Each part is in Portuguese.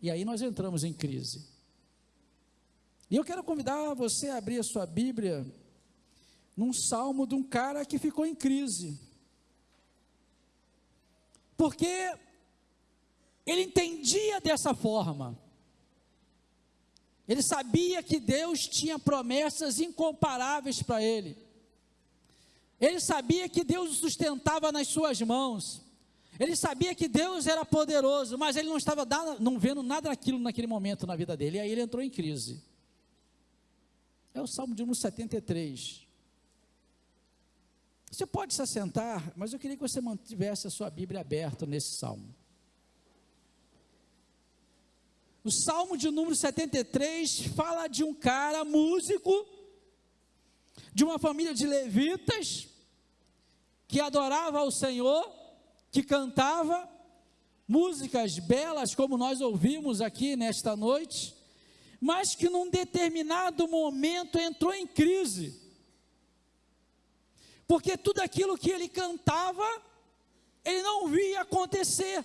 E aí nós entramos em crise. E eu quero convidar você a abrir a sua Bíblia num salmo de um cara que ficou em crise. Porque ele entendia dessa forma. Ele sabia que Deus tinha promessas incomparáveis para ele. Ele sabia que Deus o sustentava nas suas mãos. Ele sabia que Deus era poderoso, mas ele não estava não vendo nada daquilo naquele momento na vida dele. E aí ele entrou em crise. É o Salmo de número 73. Você pode se assentar, mas eu queria que você mantivesse a sua Bíblia aberta nesse salmo. O salmo de número 73 fala de um cara músico, de uma família de levitas, que adorava ao Senhor, que cantava músicas belas, como nós ouvimos aqui nesta noite, mas que num determinado momento entrou em crise, porque tudo aquilo que ele cantava, ele não via acontecer.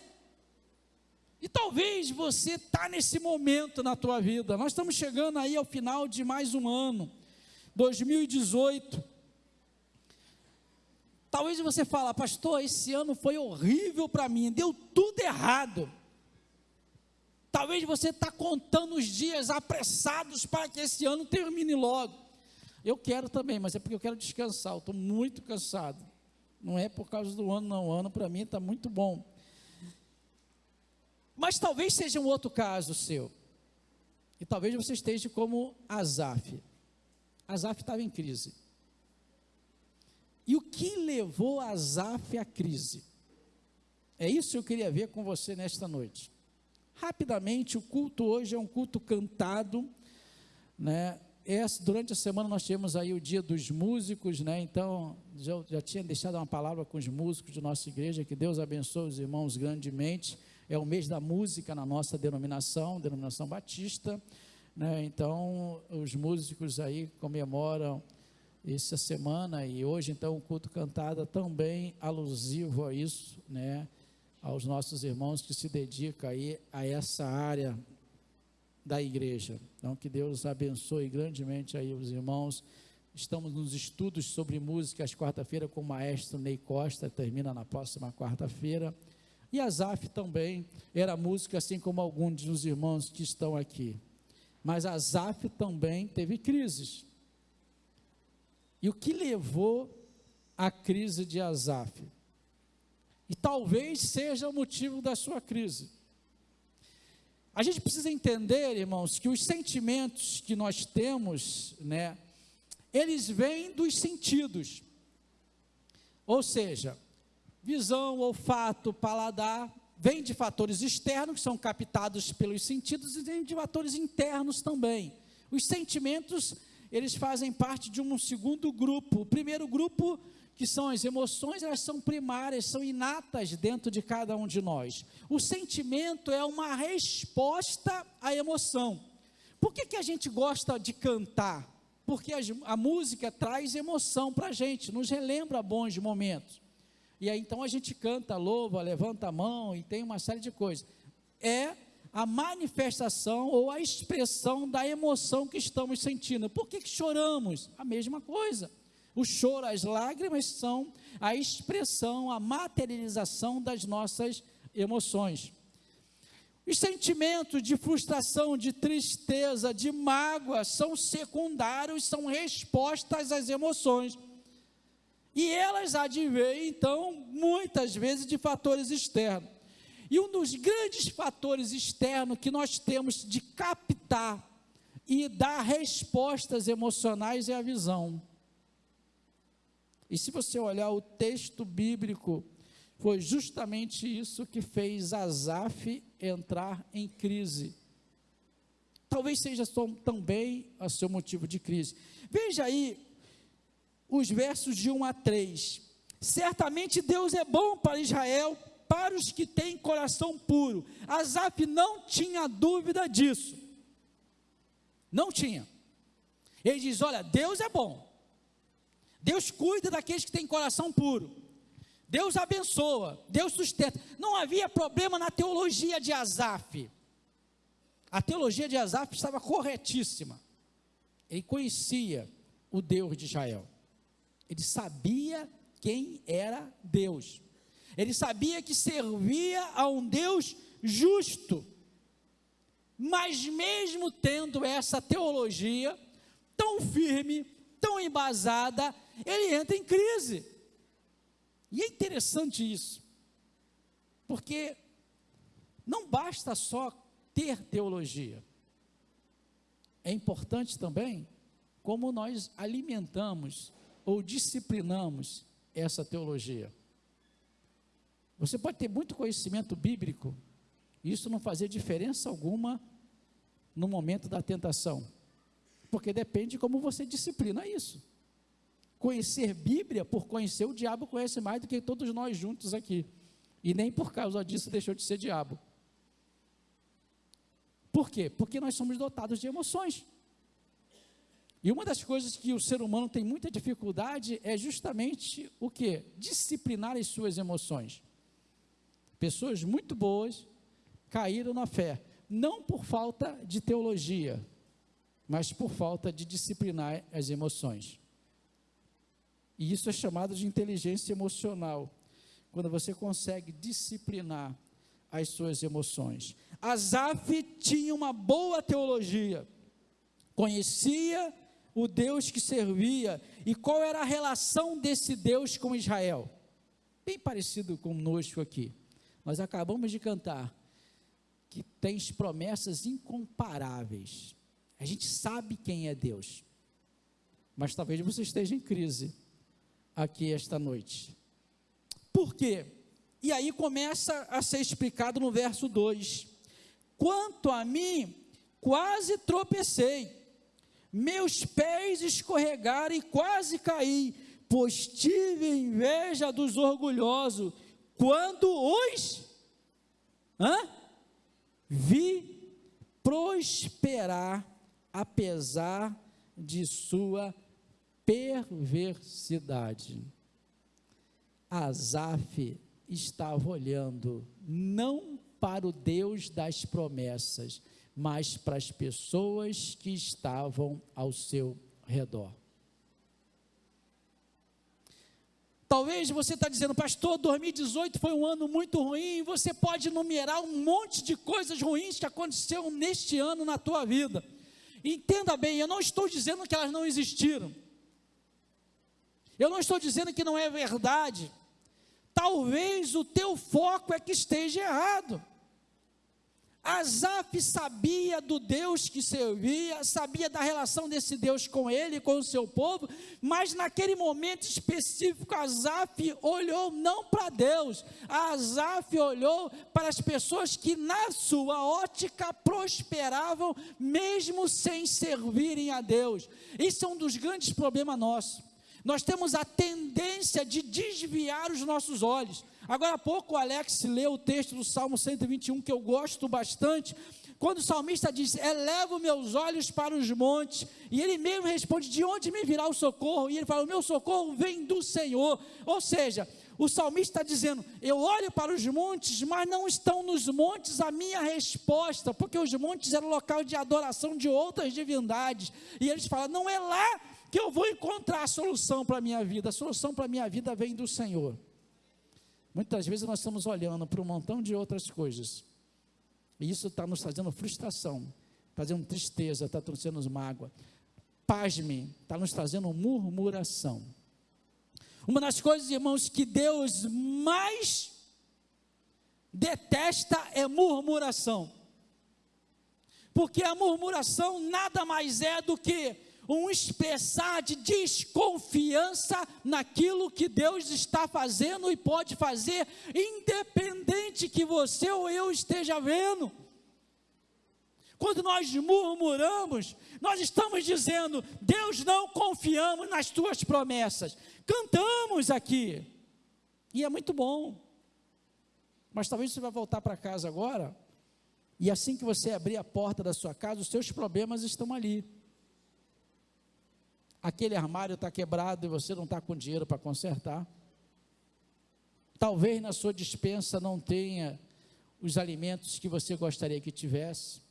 E talvez você está nesse momento na tua vida. Nós estamos chegando aí ao final de mais um ano, 2018. Talvez você fale, pastor, esse ano foi horrível para mim, deu tudo errado. Talvez você está contando os dias apressados para que esse ano termine logo. Eu quero também, mas é porque eu quero descansar, eu estou muito cansado. Não é por causa do ano, não. O ano para mim está muito bom. Mas talvez seja um outro caso seu. E talvez você esteja como Azaf. Azaf estava em crise. E o que levou Azaf à crise? É isso que eu queria ver com você nesta noite. Rapidamente, o culto hoje é um culto cantado, né? Esse, durante a semana nós tivemos aí o dia dos músicos, né? Então, já, já tinha deixado uma palavra com os músicos de nossa igreja, que Deus abençoe os irmãos grandemente. É o mês da música na nossa denominação, denominação batista, né? Então, os músicos aí comemoram essa semana e hoje então o culto cantado também alusivo a isso, né? Aos nossos irmãos que se dedicam aí a essa área da igreja. Então que Deus abençoe grandemente aí os irmãos. Estamos nos estudos sobre música às quarta-feira com o maestro Ney Costa, termina na próxima quarta-feira. E Azaf também era música, assim como alguns dos irmãos que estão aqui. Mas Azaf também teve crises. E o que levou à crise de Azaf? E talvez seja o motivo da sua crise. A gente precisa entender, irmãos, que os sentimentos que nós temos, né, eles vêm dos sentidos. Ou seja, visão, olfato, paladar, vem de fatores externos, que são captados pelos sentidos, e vem de fatores internos também. Os sentimentos eles fazem parte de um segundo grupo. O primeiro grupo, que são as emoções, elas são primárias, são inatas dentro de cada um de nós. O sentimento é uma resposta à emoção. Por que, que a gente gosta de cantar? Porque a, a música traz emoção para a gente, nos relembra bons momentos. E aí então a gente canta, louva, levanta a mão e tem uma série de coisas. É a manifestação ou a expressão da emoção que estamos sentindo. Por que, que choramos? A mesma coisa. O choro, as lágrimas são a expressão, a materialização das nossas emoções. Os sentimentos de frustração, de tristeza, de mágoa são secundários, são respostas às emoções. E elas advêm, então, muitas vezes de fatores externos. E um dos grandes fatores externos que nós temos de captar e dar respostas emocionais é a visão. E se você olhar o texto bíblico, foi justamente isso que fez Azaf entrar em crise. Talvez seja também o seu motivo de crise. Veja aí os versos de 1 a 3. Certamente Deus é bom para Israel, para os que têm coração puro. Asaf não tinha dúvida disso. Não tinha. Ele diz: Olha, Deus é bom. Deus cuida daqueles que têm coração puro. Deus abençoa, Deus sustenta. Não havia problema na teologia de Asaf. A teologia de Asaf estava corretíssima. Ele conhecia o Deus de Israel. Ele sabia quem era Deus. Ele sabia que servia a um Deus justo. Mas mesmo tendo essa teologia tão firme, tão embasada, ele entra em crise. E é interessante isso, porque não basta só ter teologia, é importante também como nós alimentamos ou disciplinamos essa teologia. Você pode ter muito conhecimento bíblico, e isso não fazer diferença alguma no momento da tentação, porque depende de como você disciplina isso. Conhecer Bíblia, por conhecer, o diabo conhece mais do que todos nós juntos aqui. E nem por causa disso deixou de ser diabo. Por quê? Porque nós somos dotados de emoções. E uma das coisas que o ser humano tem muita dificuldade é justamente o que? Disciplinar as suas emoções. Pessoas muito boas caíram na fé, não por falta de teologia, mas por falta de disciplinar as emoções. E isso é chamado de inteligência emocional, quando você consegue disciplinar as suas emoções. Asaf tinha uma boa teologia, conhecia o Deus que servia e qual era a relação desse Deus com Israel. Bem parecido conosco aqui. Nós acabamos de cantar que tens promessas incomparáveis. A gente sabe quem é Deus. Mas talvez você esteja em crise aqui esta noite. Por quê? E aí começa a ser explicado no verso 2: Quanto a mim, quase tropecei, meus pés escorregaram e quase caí, pois tive inveja dos orgulhosos, quando os hã? vi prosperar, apesar de sua perversidade. Asaf estava olhando não para o Deus das promessas, mas para as pessoas que estavam ao seu redor. Talvez você está dizendo, pastor, 2018 foi um ano muito ruim, você pode numerar um monte de coisas ruins que aconteceram neste ano na tua vida. Entenda bem, eu não estou dizendo que elas não existiram. Eu não estou dizendo que não é verdade. Talvez o teu foco é que esteja errado. Asaf sabia do Deus que servia, sabia da relação desse Deus com ele, com o seu povo, mas naquele momento específico, Asaf olhou não para Deus, Asaf olhou para as pessoas que, na sua ótica, prosperavam, mesmo sem servirem a Deus. Isso é um dos grandes problemas nossos. Nós temos a tendência de desviar os nossos olhos. Agora há pouco o Alex leu o texto do Salmo 121 que eu gosto bastante, quando o salmista diz: Elevo meus olhos para os montes, e ele mesmo responde: De onde me virá o socorro? E ele fala: O meu socorro vem do Senhor. Ou seja, o salmista está dizendo: Eu olho para os montes, mas não estão nos montes a minha resposta, porque os montes eram local de adoração de outras divindades. E eles falam: Não é lá que eu vou encontrar a solução para a minha vida, a solução para a minha vida vem do Senhor. Muitas vezes nós estamos olhando para um montão de outras coisas, e isso está nos trazendo frustração, fazendo tristeza, está trazendo mágoa. Pasme, está nos trazendo murmuração. Uma das coisas, irmãos, que Deus mais detesta é murmuração. Porque a murmuração nada mais é do que um expressar de desconfiança naquilo que Deus está fazendo e pode fazer, independente que você ou eu esteja vendo. Quando nós murmuramos, nós estamos dizendo: Deus, não confiamos nas tuas promessas. Cantamos aqui, e é muito bom, mas talvez você vai voltar para casa agora, e assim que você abrir a porta da sua casa, os seus problemas estão ali aquele armário está quebrado e você não está com dinheiro para consertar. Talvez na sua dispensa não tenha os alimentos que você gostaria que tivesse.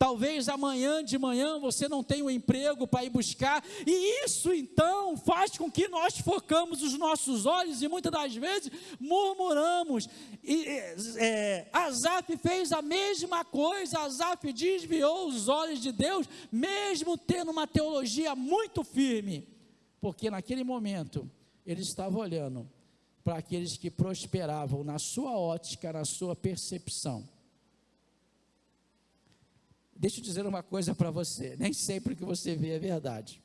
Talvez amanhã de manhã você não tenha um emprego para ir buscar, e isso então faz com que nós focamos os nossos olhos e muitas das vezes murmuramos. E, é, Azaf fez a mesma coisa, Azaf desviou os olhos de Deus, mesmo tendo uma teologia muito firme, porque naquele momento ele estava olhando para aqueles que prosperavam na sua ótica, na sua percepção. Deixa eu dizer uma coisa para você: nem sempre o que você vê é verdade.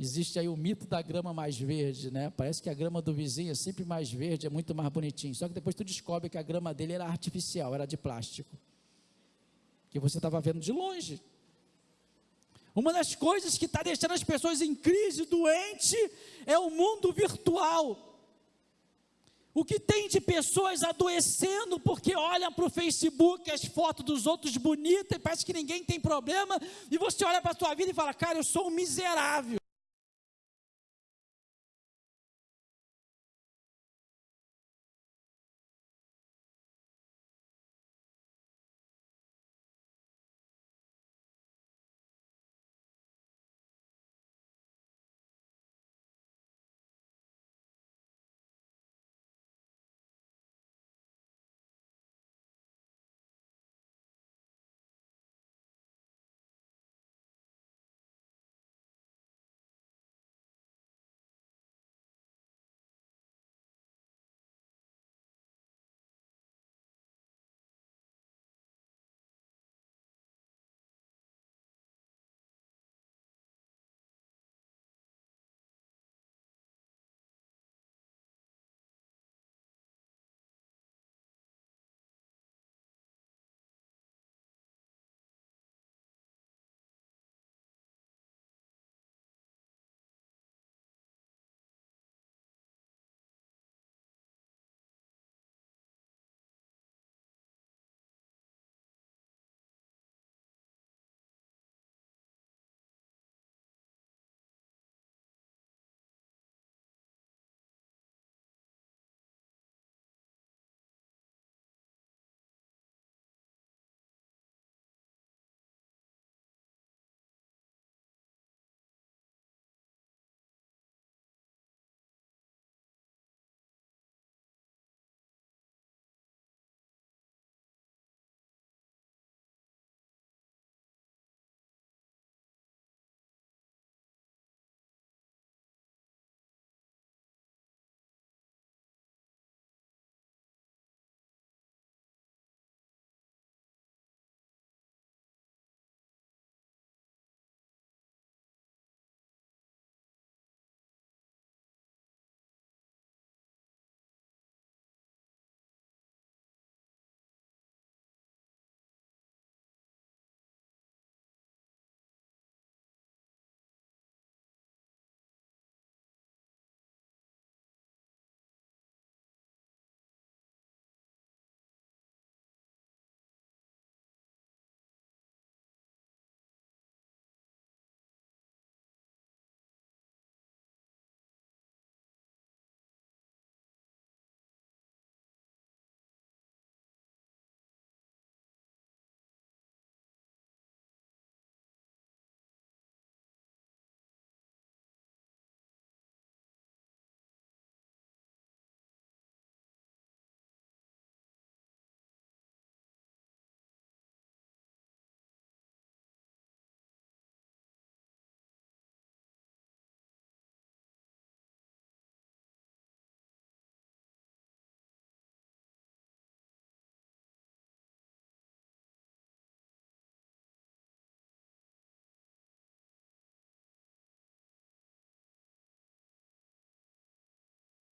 Existe aí o mito da grama mais verde, né? Parece que a grama do vizinho é sempre mais verde, é muito mais bonitinho. Só que depois tu descobre que a grama dele era artificial, era de plástico. Que você estava vendo de longe. Uma das coisas que está deixando as pessoas em crise, doente, é o mundo virtual. O que tem de pessoas adoecendo porque olham para o Facebook as fotos dos outros bonitas e parece que ninguém tem problema, e você olha para a sua vida e fala, cara, eu sou um miserável.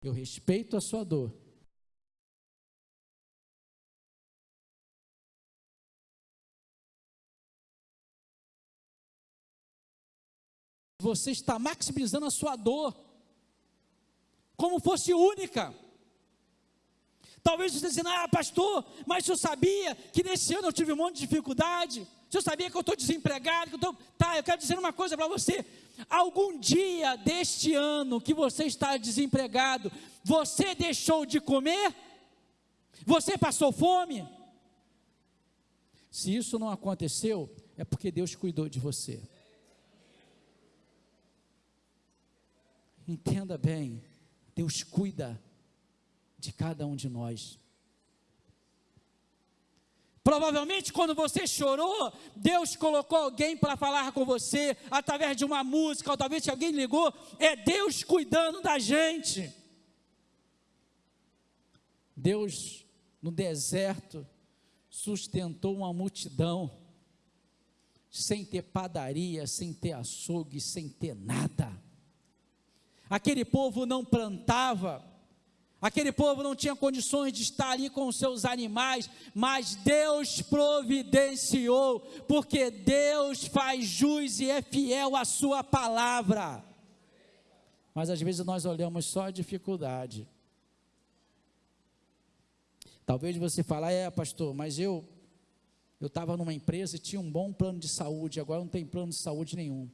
Eu respeito a sua dor. Você está maximizando a sua dor, como fosse única. Talvez você dizendo, ah, pastor, mas eu sabia que nesse ano eu tive um monte de dificuldade. Eu sabia que eu estou desempregado, que eu estou. Tá, eu quero dizer uma coisa para você. Algum dia deste ano que você está desempregado, você deixou de comer? Você passou fome? Se isso não aconteceu, é porque Deus cuidou de você. Entenda bem, Deus cuida de cada um de nós. Provavelmente, quando você chorou, Deus colocou alguém para falar com você, através de uma música, ou talvez alguém ligou, é Deus cuidando da gente. Deus, no deserto, sustentou uma multidão, sem ter padaria, sem ter açougue, sem ter nada. Aquele povo não plantava, Aquele povo não tinha condições de estar ali com os seus animais, mas Deus providenciou, porque Deus faz jus e é fiel à sua palavra. Mas às vezes nós olhamos só a dificuldade. Talvez você fale, é pastor, mas eu eu estava numa empresa e tinha um bom plano de saúde, agora não tem plano de saúde nenhum.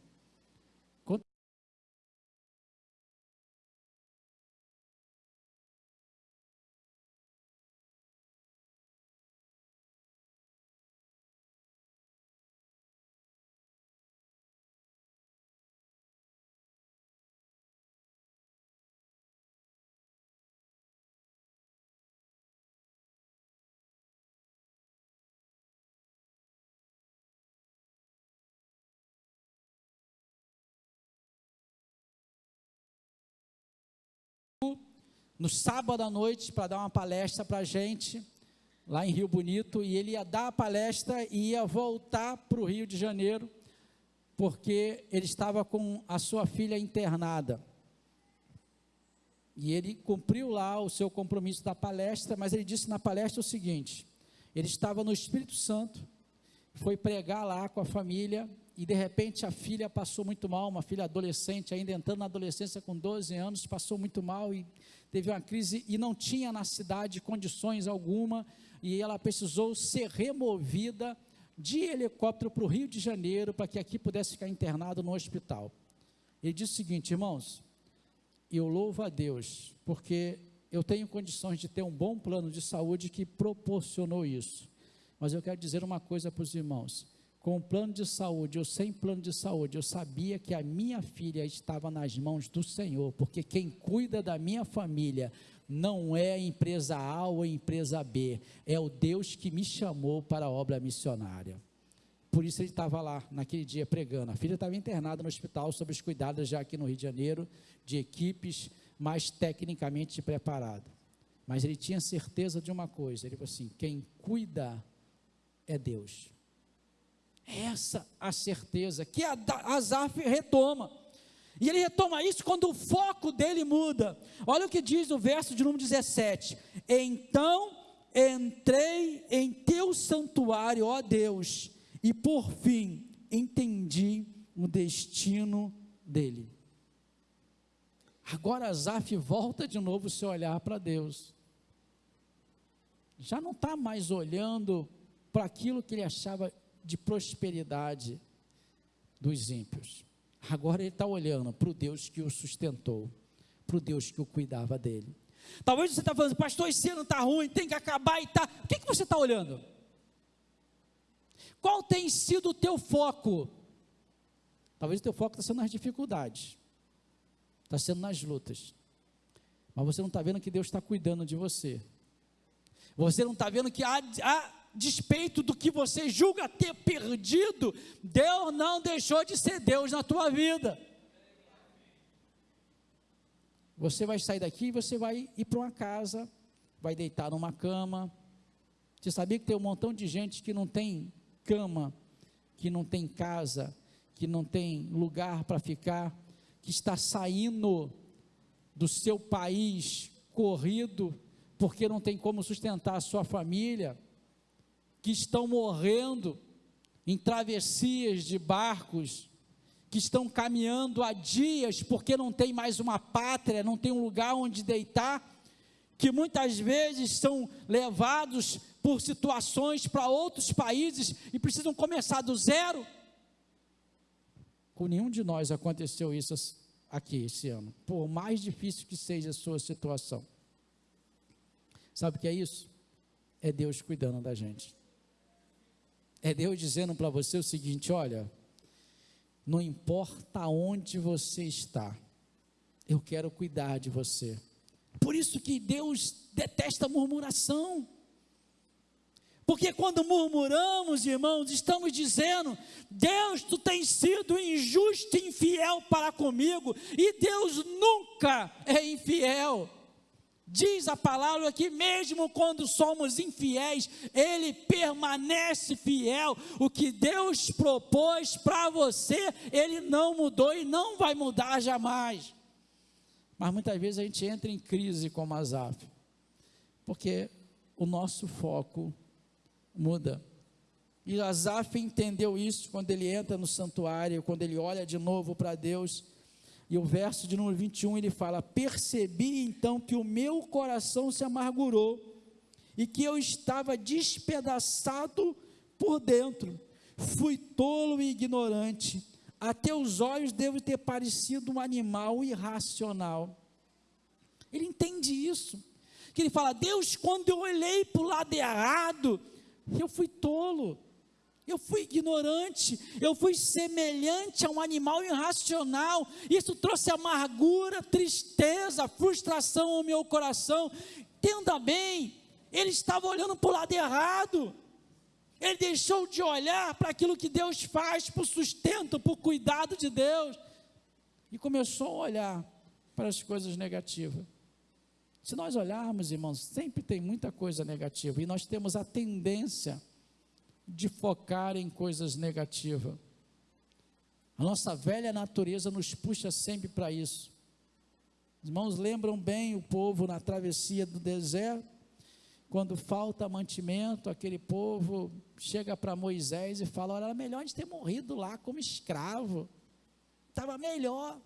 No sábado à noite para dar uma palestra para a gente, lá em Rio Bonito, e ele ia dar a palestra e ia voltar para o Rio de Janeiro, porque ele estava com a sua filha internada. E ele cumpriu lá o seu compromisso da palestra, mas ele disse na palestra o seguinte: ele estava no Espírito Santo, foi pregar lá com a família, e de repente a filha passou muito mal, uma filha adolescente, ainda entrando na adolescência com 12 anos, passou muito mal e teve uma crise e não tinha na cidade condições alguma, e ela precisou ser removida de helicóptero para o Rio de Janeiro, para que aqui pudesse ficar internado no hospital. Ele disse o seguinte, irmãos, eu louvo a Deus, porque eu tenho condições de ter um bom plano de saúde que proporcionou isso. Mas eu quero dizer uma coisa para os irmãos: com plano de saúde ou sem plano de saúde, eu sabia que a minha filha estava nas mãos do Senhor, porque quem cuida da minha família não é a empresa A ou a empresa B, é o Deus que me chamou para a obra missionária. Por isso ele estava lá naquele dia pregando. A filha estava internada no hospital sob os cuidados já aqui no Rio de Janeiro de equipes mais tecnicamente preparadas. Mas ele tinha certeza de uma coisa, ele falou assim: quem cuida é Deus. Essa a certeza que Azaf retoma. E ele retoma isso quando o foco dele muda. Olha o que diz o verso de número 17: Então entrei em teu santuário, ó Deus, e por fim entendi o destino dele. Agora Azaf volta de novo o seu olhar para Deus. Já não está mais olhando para aquilo que ele achava de prosperidade dos ímpios. Agora ele está olhando para o Deus que o sustentou, para o Deus que o cuidava dele. Talvez você está falando, pastor, esse ano está ruim, tem que acabar e tá. O que, que você está olhando? Qual tem sido o teu foco? Talvez o teu foco está sendo nas dificuldades, está sendo nas lutas. Mas você não está vendo que Deus está cuidando de você. Você não está vendo que há, há despeito do que você julga ter perdido, Deus não deixou de ser Deus na tua vida. Você vai sair daqui e você vai ir para uma casa, vai deitar numa cama. Você sabia que tem um montão de gente que não tem cama, que não tem casa, que não tem lugar para ficar, que está saindo do seu país corrido porque não tem como sustentar a sua família que estão morrendo em travessias de barcos, que estão caminhando há dias porque não tem mais uma pátria, não tem um lugar onde deitar, que muitas vezes são levados por situações para outros países e precisam começar do zero. Com nenhum de nós aconteceu isso aqui esse ano, por mais difícil que seja a sua situação. Sabe o que é isso? É Deus cuidando da gente. É Deus dizendo para você o seguinte: olha, não importa onde você está, eu quero cuidar de você. Por isso que Deus detesta murmuração. Porque quando murmuramos, irmãos, estamos dizendo: Deus, tu tens sido injusto e infiel para comigo, e Deus nunca é infiel. Diz a palavra que, mesmo quando somos infiéis, Ele permanece fiel. O que Deus propôs para você, Ele não mudou e não vai mudar jamais. Mas muitas vezes a gente entra em crise como Azaf, porque o nosso foco muda. E Azaf entendeu isso quando ele entra no santuário, quando ele olha de novo para Deus. E o verso de número 21 ele fala: Percebi então que o meu coração se amargurou e que eu estava despedaçado por dentro. Fui tolo e ignorante. A teus olhos devo ter parecido um animal irracional. Ele entende isso. Que ele fala: Deus, quando eu olhei para o lado errado, eu fui tolo, eu fui ignorante, eu fui semelhante a um animal irracional. Isso trouxe amargura, tristeza, frustração ao meu coração. Entenda bem, ele estava olhando para o lado errado. Ele deixou de olhar para aquilo que Deus faz, para o sustento, para o cuidado de Deus, e começou a olhar para as coisas negativas. Se nós olharmos, irmãos, sempre tem muita coisa negativa e nós temos a tendência de focar em coisas negativas. A nossa velha natureza nos puxa sempre para isso. Os irmãos lembram bem o povo na travessia do deserto, quando falta mantimento, aquele povo chega para Moisés e fala: Olha, era melhor a gente ter morrido lá como escravo, estava melhor.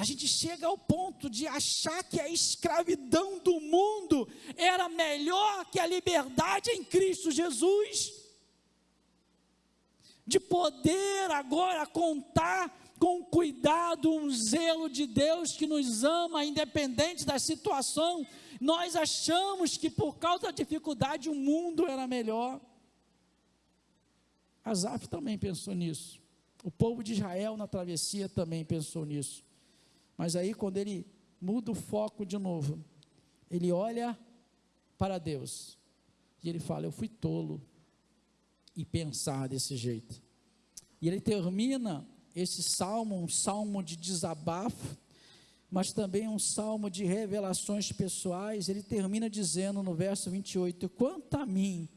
A gente chega ao ponto de achar que a escravidão do mundo era melhor que a liberdade em Cristo Jesus. De poder agora contar com cuidado, um zelo de Deus que nos ama, independente da situação. Nós achamos que por causa da dificuldade o mundo era melhor. Asaf também pensou nisso. O povo de Israel na travessia também pensou nisso. Mas aí, quando ele muda o foco de novo, ele olha para Deus e ele fala: Eu fui tolo e pensar desse jeito. E ele termina esse salmo, um salmo de desabafo, mas também um salmo de revelações pessoais. Ele termina dizendo no verso 28: Quanto a mim,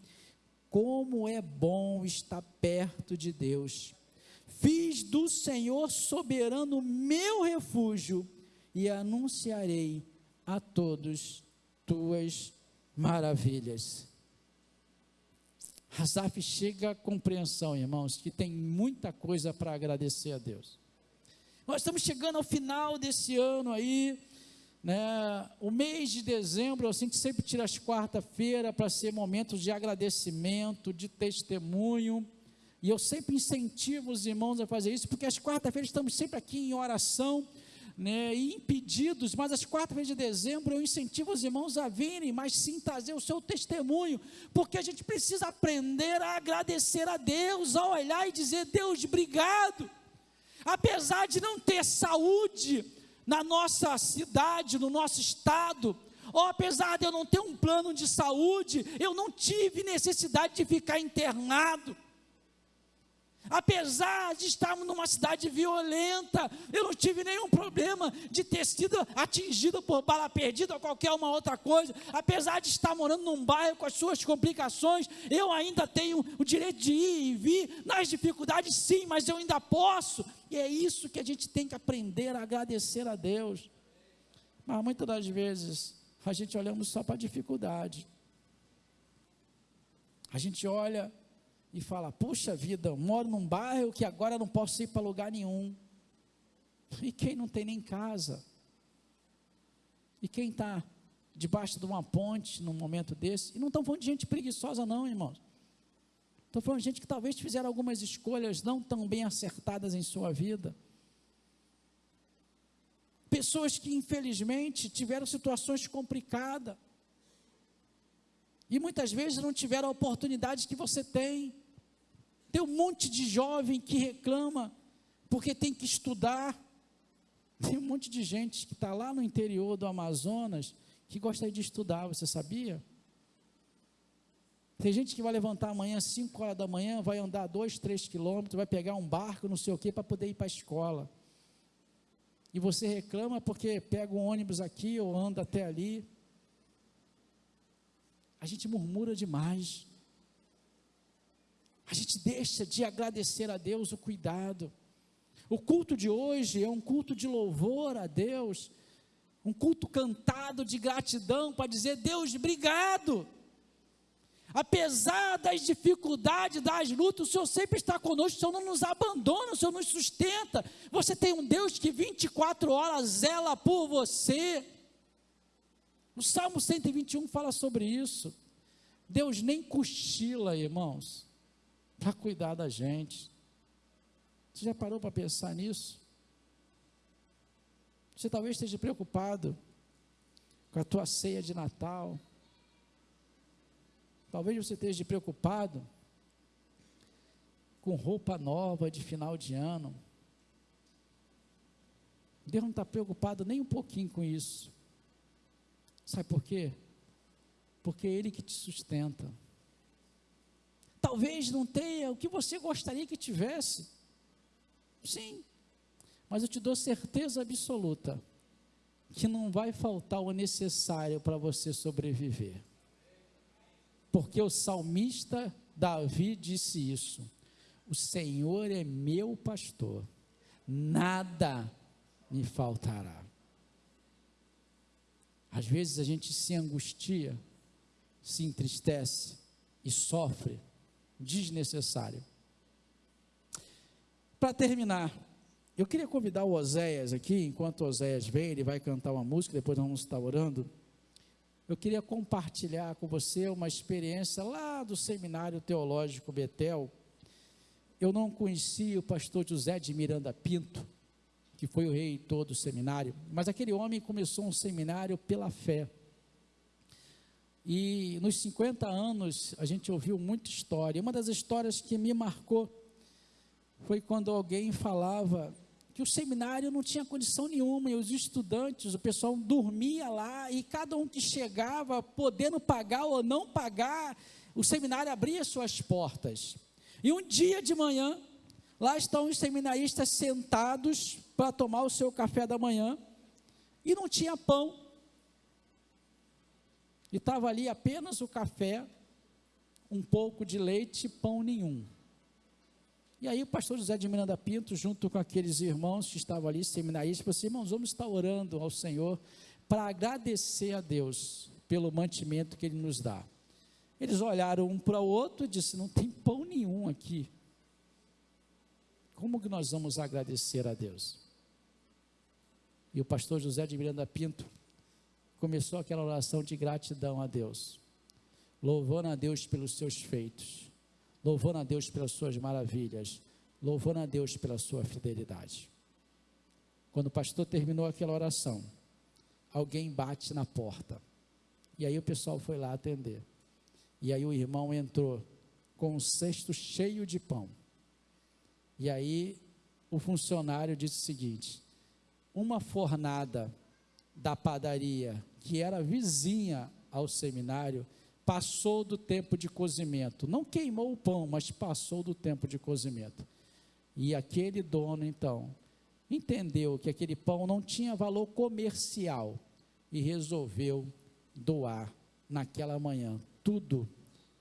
como é bom estar perto de Deus Fiz do Senhor soberano meu refúgio e anunciarei a todos tuas maravilhas. Asaf chega à compreensão, irmãos, que tem muita coisa para agradecer a Deus. Nós estamos chegando ao final desse ano aí, né? O mês de dezembro, a gente sempre tira as quarta-feira para ser momentos de agradecimento, de testemunho. E eu sempre incentivo os irmãos a fazer isso, porque às quarta-feiras estamos sempre aqui em oração, né, e impedidos, mas às quarta-feiras de dezembro eu incentivo os irmãos a virem, mas sim trazer o seu testemunho, porque a gente precisa aprender a agradecer a Deus, a olhar e dizer: Deus, obrigado. Apesar de não ter saúde na nossa cidade, no nosso estado, ou apesar de eu não ter um plano de saúde, eu não tive necessidade de ficar internado. Apesar de estarmos numa cidade violenta, eu não tive nenhum problema de ter sido atingido por bala perdida ou qualquer uma outra coisa. Apesar de estar morando num bairro com as suas complicações, eu ainda tenho o direito de ir e vir. Nas dificuldades, sim, mas eu ainda posso. E é isso que a gente tem que aprender a agradecer a Deus. Mas muitas das vezes, a gente olhamos só para a dificuldade. A gente olha e fala: Puxa vida, eu moro num bairro que agora não posso ir para lugar nenhum. E quem não tem nem casa? E quem está debaixo de uma ponte num momento desse? E não estão falando de gente preguiçosa, não, irmãos. Estou falando de gente que talvez fizeram algumas escolhas não tão bem acertadas em sua vida. Pessoas que, infelizmente, tiveram situações complicadas. E muitas vezes não tiveram a oportunidade que você tem. Tem um monte de jovem que reclama porque tem que estudar. Tem um monte de gente que está lá no interior do Amazonas que gostaria de estudar, você sabia? Tem gente que vai levantar amanhã, 5 horas da manhã, vai andar 2, 3 quilômetros, vai pegar um barco, não sei o quê, para poder ir para a escola. E você reclama porque pega um ônibus aqui ou anda até ali. A gente murmura demais. A gente deixa de agradecer a Deus o cuidado. O culto de hoje é um culto de louvor a Deus, um culto cantado de gratidão para dizer: Deus, obrigado. Apesar das dificuldades, das lutas, o Senhor sempre está conosco, o Senhor não nos abandona, o Senhor nos sustenta. Você tem um Deus que 24 horas zela por você. O Salmo 121 fala sobre isso. Deus nem cochila, irmãos, para cuidar da gente. Você já parou para pensar nisso? Você talvez esteja preocupado com a tua ceia de Natal Talvez você esteja preocupado com roupa nova de final de ano. Deus não está preocupado nem um pouquinho com isso. Sabe por quê? Porque é Ele que te sustenta. Talvez não tenha o que você gostaria que tivesse. Sim, mas eu te dou certeza absoluta que não vai faltar o necessário para você sobreviver. Porque o salmista Davi disse isso: O Senhor é meu pastor, nada me faltará. Às vezes a gente se angustia, se entristece e sofre desnecessário. Para terminar, eu queria convidar o Oséias aqui, enquanto o Oséias vem, ele vai cantar uma música, depois vamos estar orando eu queria compartilhar com você uma experiência lá do Seminário Teológico Betel. Eu não conhecia o pastor José de Miranda Pinto, que foi o reitor do seminário, mas aquele homem começou um seminário pela fé. E nos 50 anos a gente ouviu muita história. Uma das histórias que me marcou foi quando alguém falava que o seminário não tinha condição nenhuma, e os estudantes, o pessoal dormia lá, e cada um que chegava, podendo pagar ou não pagar, o seminário abria suas portas. E um dia de manhã, lá estão os seminaristas sentados para tomar o seu café da manhã, e não tinha pão. E estava ali apenas o café, um pouco de leite pão nenhum. E aí o pastor José de Miranda Pinto, junto com aqueles irmãos que estavam ali, seminaristas, falou assim, irmãos, vamos estar orando ao Senhor para agradecer a Deus pelo mantimento que Ele nos dá. Eles olharam um para o outro e disseram, não tem pão nenhum aqui. Como que nós vamos agradecer a Deus? E o pastor José de Miranda Pinto começou aquela oração de gratidão a Deus, louvando a Deus pelos seus feitos louvando a Deus pelas suas maravilhas, louvando a Deus pela sua fidelidade. Quando o pastor terminou aquela oração, alguém bate na porta. E aí o pessoal foi lá atender. E aí o irmão entrou com um cesto cheio de pão. E aí o funcionário disse o seguinte: uma fornada da padaria que era vizinha ao seminário passou do tempo de cozimento. Não queimou o pão, mas passou do tempo de cozimento. E aquele dono, então, entendeu que aquele pão não tinha valor comercial e resolveu doar naquela manhã tudo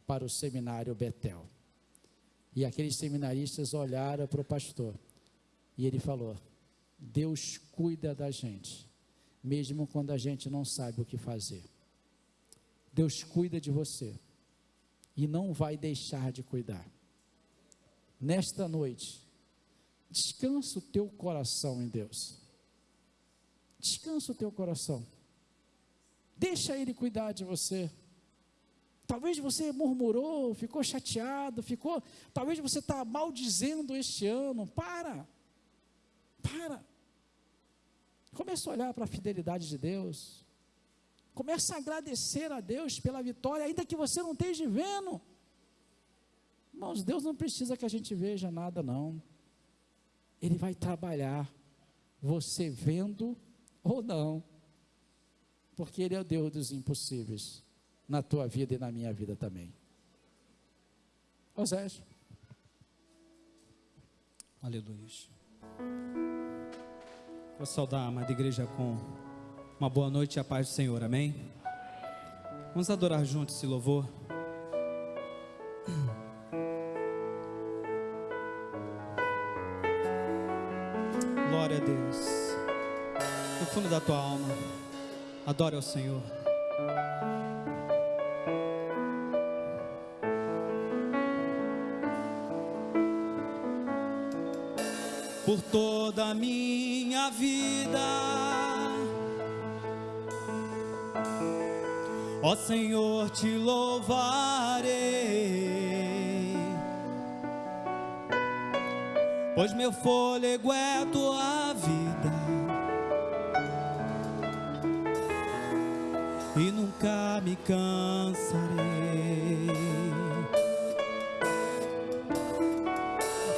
para o seminário Betel. E aqueles seminaristas olharam para o pastor e ele falou: Deus cuida da gente, mesmo quando a gente não sabe o que fazer. Deus cuida de você e não vai deixar de cuidar. Nesta noite, descansa o teu coração em Deus. Descansa o teu coração. Deixa Ele cuidar de você. Talvez você murmurou, ficou chateado, ficou. Talvez você está maldizendo este ano. Para. Para. Comece a olhar para a fidelidade de Deus. Comece a agradecer a Deus pela vitória, ainda que você não esteja vendo. Irmãos, Deus não precisa que a gente veja nada, não. Ele vai trabalhar, você vendo ou não, porque Ele é o Deus dos impossíveis, na tua vida e na minha vida também. Osés. Aleluia. Vou saudar a amada igreja com uma boa noite e a paz do Senhor, amém? Vamos adorar juntos esse louvor. Glória a Deus. No fundo da tua alma, adore ao Senhor. Por toda minha vida, ó Senhor, te louvarei, pois meu fôlego é tua vida. e nunca me cansarei.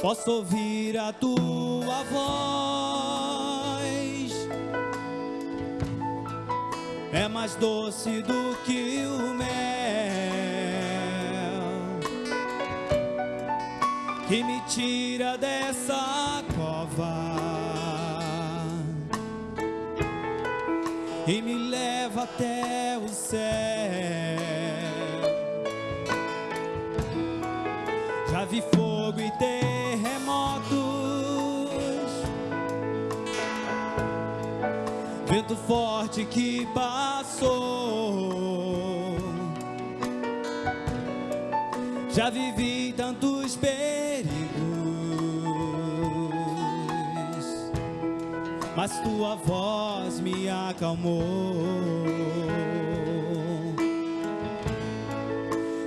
Posso ouvir a tua voz, é mais doce do que o mel, que me tira dessa cova. e me leva até o céu. Vento forte que passou. Já vivi tantos perigos mas tua voz me acalmou.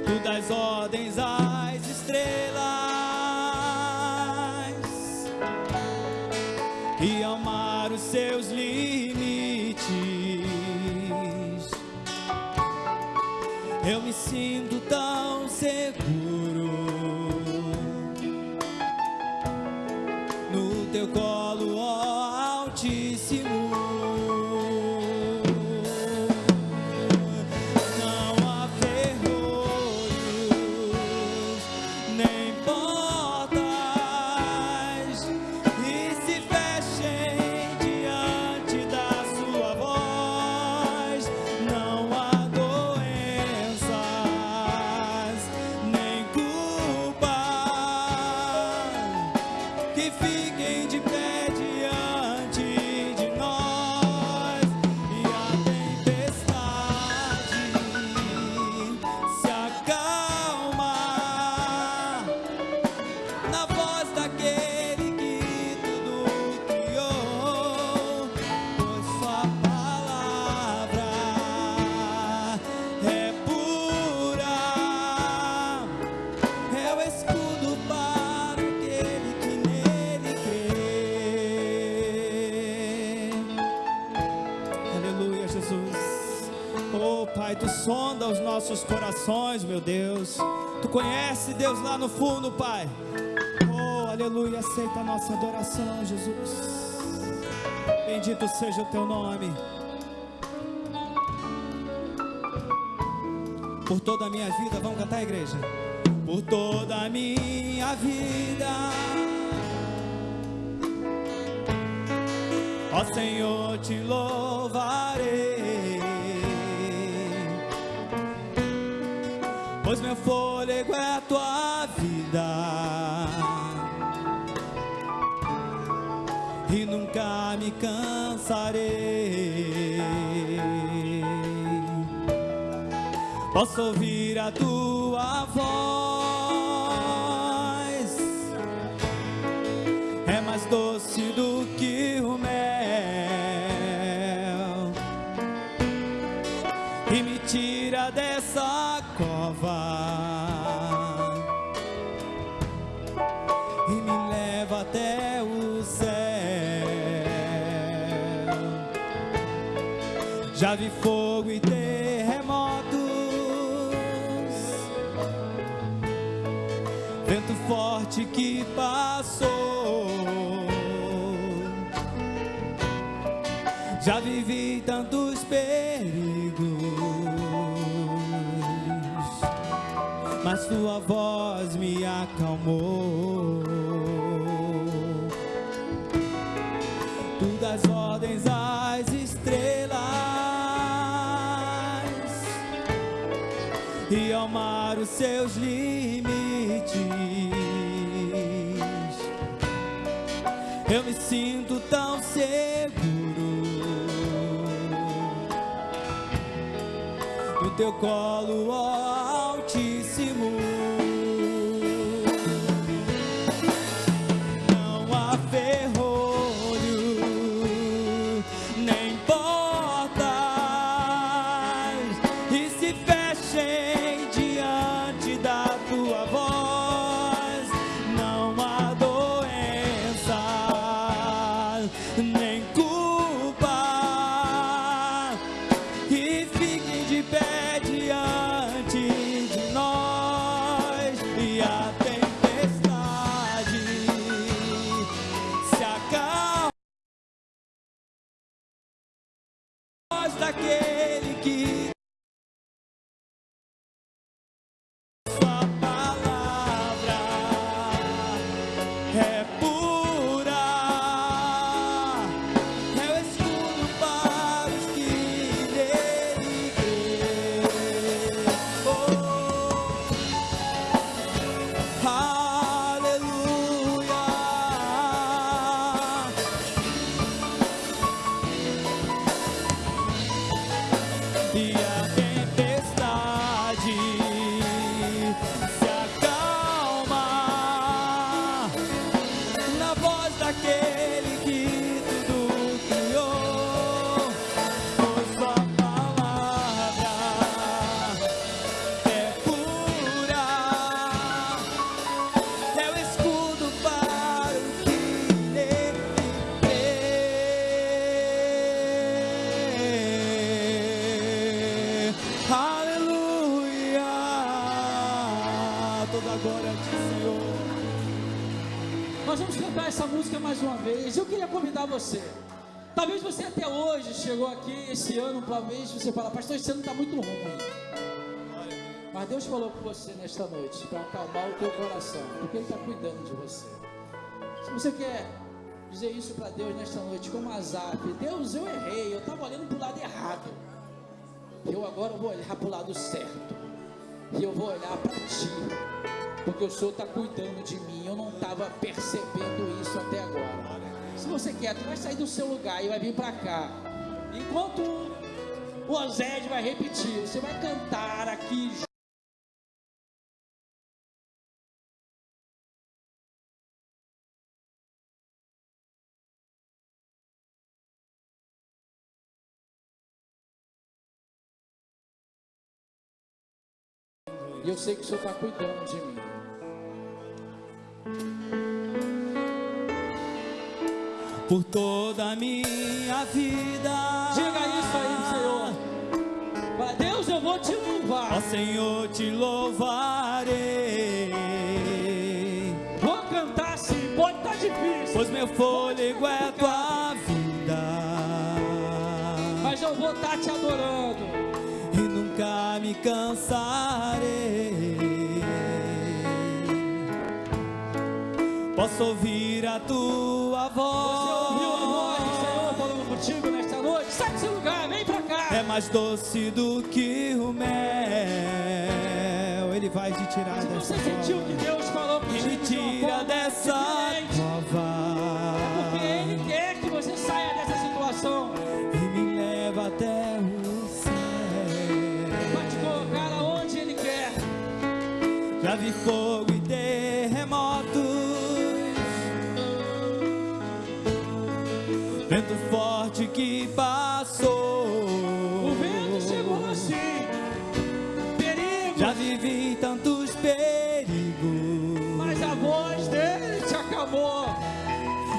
Tu das ordens às estrelas corações, meu Deus. Tu conhece Deus lá no fundo, Pai. Oh, aleluia, aceita a nossa adoração, Jesus. Bendito seja o teu nome. Por toda a minha vida, vamos cantar, igreja? Por toda a minha vida, ó Senhor, te louvarei, fôlego é a tua vida e nunca me cansarei. Posso ouvir a tua voz, Já vi fogo e terremotos, forte que passou. Já vivi tantos perigos, mas tua voz me acalmou. Seus limites. Eu me sinto tão seguro no teu colo, ó você fala, pastor, esse ano está muito ruim. Mas Deus falou com você nesta noite para acalmar o teu coração, porque Ele está cuidando de você. Se você quer dizer isso para Deus nesta noite, como Azap, Deus, eu errei, eu estava olhando para o lado errado. Eu agora vou olhar para o lado certo. E eu vou olhar para ti. Porque o Senhor está cuidando de mim. Eu não estava percebendo isso até agora. Se você quer, tu vai sair do seu lugar e vai vir para cá. Enquanto o Ozed vai repetir, você vai cantar aqui. E eu sei que o Senhor está cuidando de mim. Por toda a minha vida. Diga aí, Ó Senhor, te louvarei. Vou cantar sim, pode estar difícil. Pois meu fôlego é a tua vida. Mas eu vou estar te adorando. E nunca me cansarei. Posso ouvir a tua Você mais doce do que o mel. Ele vai te tirar Se dessa você sentiu que cova. Deus falou E uma tira dessa diferente, porque Ele cova. quer que você saia dessa situação. E me leva até o céu. Vai te colocar aonde Ele quer. Já vi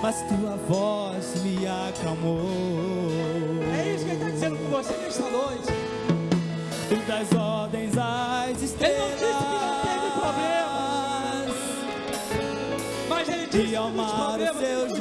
mas tua voz me acalmou. É isso que ele está dizendo com você nesta noite. Tu das ordens às Ele não disse que não teve estrelas Mas ele disse e amar os seus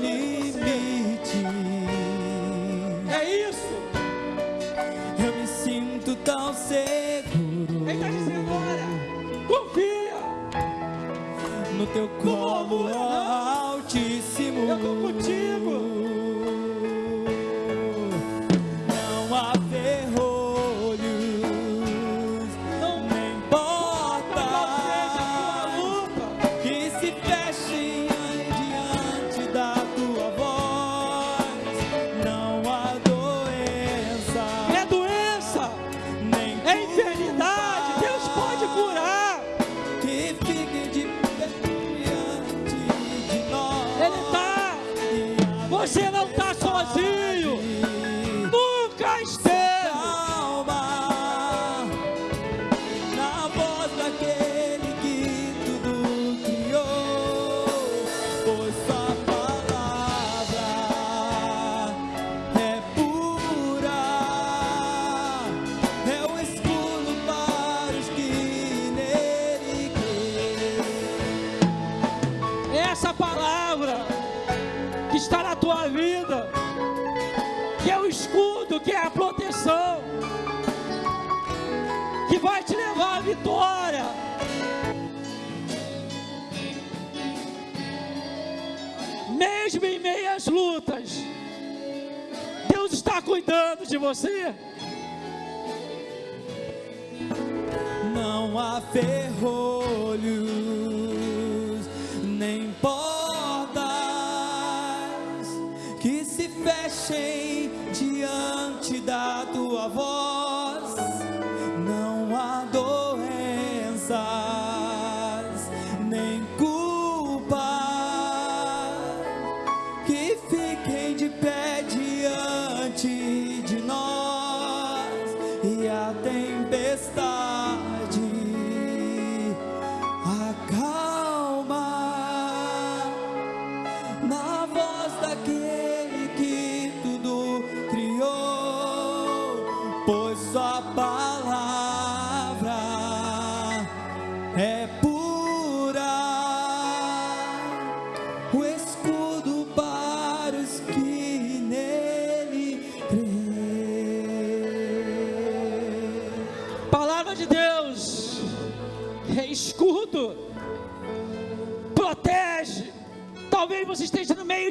Não há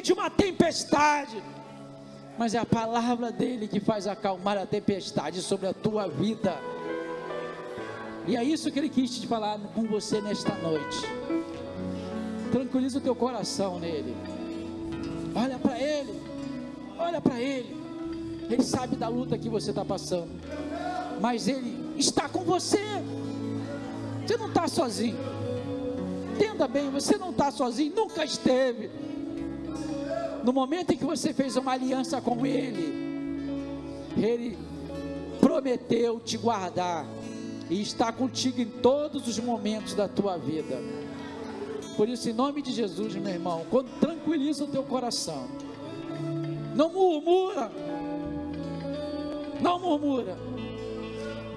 de uma tempestade, mas é a palavra dele que faz acalmar a tempestade sobre a tua vida. E é isso que ele quis te falar com você nesta noite. Tranquiliza o teu coração nele. Olha para ele. Olha para ele. Ele sabe da luta que você está passando. Mas ele está com você. Você não está sozinho. Entenda bem, você não está sozinho, nunca esteve. No momento em que você fez uma aliança com ele, ele prometeu te guardar e está contigo em todos os momentos da tua vida. Por isso, em nome de Jesus, meu irmão, quando tranquiliza o teu coração, não murmura, não murmura.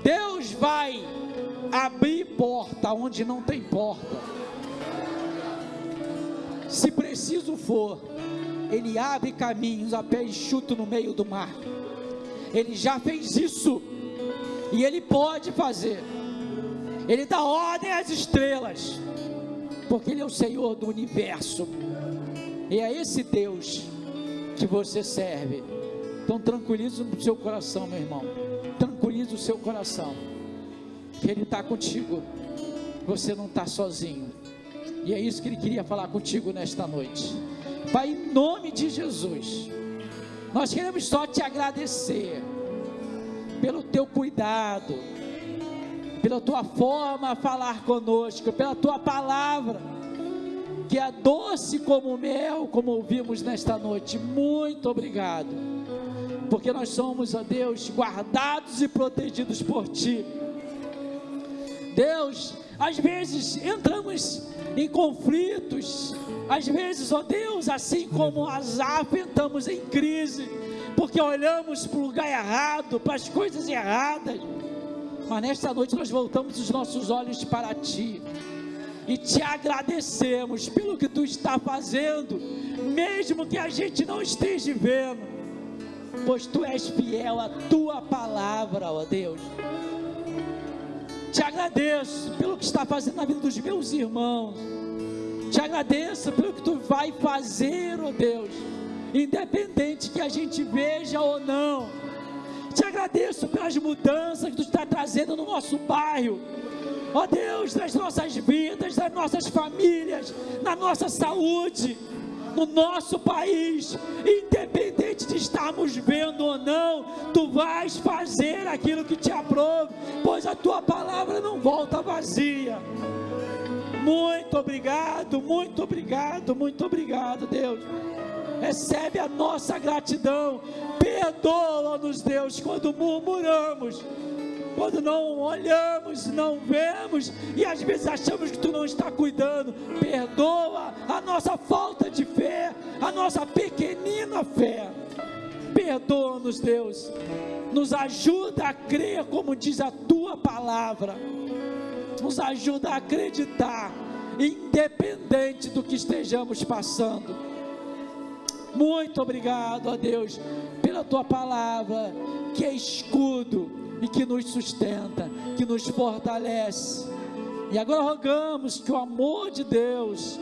Deus vai abrir porta onde não tem porta. Se preciso for, Ele abre caminhos a pé enxuto no meio do mar. Ele já fez isso e Ele pode fazer. Ele dá ordem às estrelas, porque Ele é o Senhor do universo. E é esse Deus que você serve. Então tranquiliza o seu coração, meu irmão. Tranquiliza o seu coração. Que Ele está contigo. Você não está sozinho. E é isso que Ele queria falar contigo nesta noite. Pai, em nome de Jesus, nós queremos só te agradecer pelo teu cuidado, pela tua forma a falar conosco, pela tua palavra, que é doce como mel, como ouvimos nesta noite. Muito obrigado, porque nós somos, ó Deus, guardados e protegidos por ti. Deus, às vezes entramos em conflitos, às vezes, ó Deus, assim como Asaf, entramos em crise, porque olhamos para o lugar errado, para as coisas erradas, mas nesta noite nós voltamos os nossos olhos para Ti, e te agradecemos pelo que tu está fazendo, mesmo que a gente não esteja vendo, pois tu és fiel à tua palavra, ó Deus. Te agradeço pelo que está fazendo na vida dos meus irmãos. Te agradeço pelo que tu vai fazer, ó Deus, independente que a gente veja ou não. Te agradeço pelas mudanças que tu está trazendo no nosso bairro ó Deus, nas nossas vidas, nas nossas famílias, na nossa saúde, no nosso país, independente de estarmos vendo ou não, tu vais fazer aquilo que te aprove, pois a tua palavra não volta vazia. Muito obrigado, muito obrigado, muito obrigado, Deus. Recebe a nossa gratidão, perdoa-nos, Deus, quando murmuramos quando não olhamos, não vemos e às vezes achamos que tu não está cuidando. Perdoa a nossa falta de fé, a nossa pequenina fé. Perdoa-nos, Deus. Nos ajuda a crer como diz a tua palavra. Nos ajuda a acreditar, independente do que estejamos passando. Muito obrigado, ó Deus, pela tua palavra, que é escudo e que nos sustenta, que nos fortalece. E agora rogamos que o amor de Deus,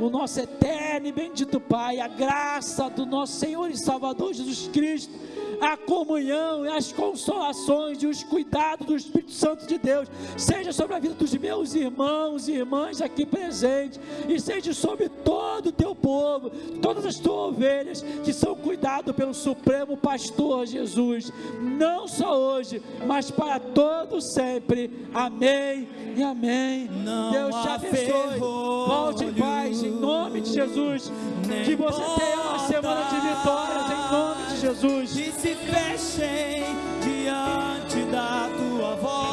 o nosso eterno e bendito Pai, a graça do nosso Senhor e Salvador Jesus Cristo, a comunhão e as consolações e os cuidados do Espírito Santo de Deus, seja sobre a vida dos meus irmãos e irmãs aqui presentes, e seja sobre todo o teu povo, todas as tuas ovelhas que são cuidadas pelo Supremo Pastor Jesus, não só hoje, mas para todo sempre. Amém e amém. Não Deus te abençoe. Volte em paz, em nome de Jesus. Que você tenha uma semana de vitórias, nome de Jesus. e se fechem diante da tua voz.